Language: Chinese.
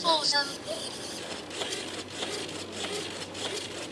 瘦身